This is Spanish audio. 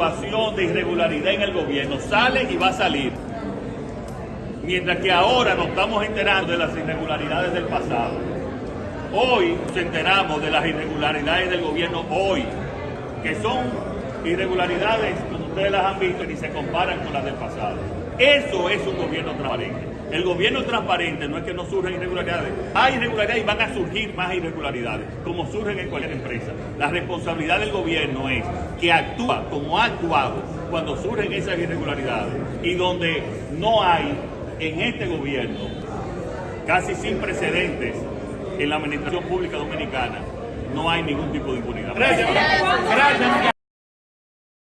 de irregularidad en el gobierno. Sale y va a salir. Mientras que ahora nos estamos enterando de las irregularidades del pasado. Hoy nos enteramos de las irregularidades del gobierno hoy, que son irregularidades, ustedes las han visto, ni se comparan con las del pasado. Eso es un gobierno transparente. El gobierno transparente no es que no surjan irregularidades. Hay irregularidades y van a surgir más irregularidades, como surgen en cualquier empresa. La responsabilidad del gobierno es que actúa como ha actuado cuando surgen esas irregularidades y donde no hay en este gobierno, casi sin precedentes en la administración pública dominicana, no hay ningún tipo de impunidad. Gracias. Gracias.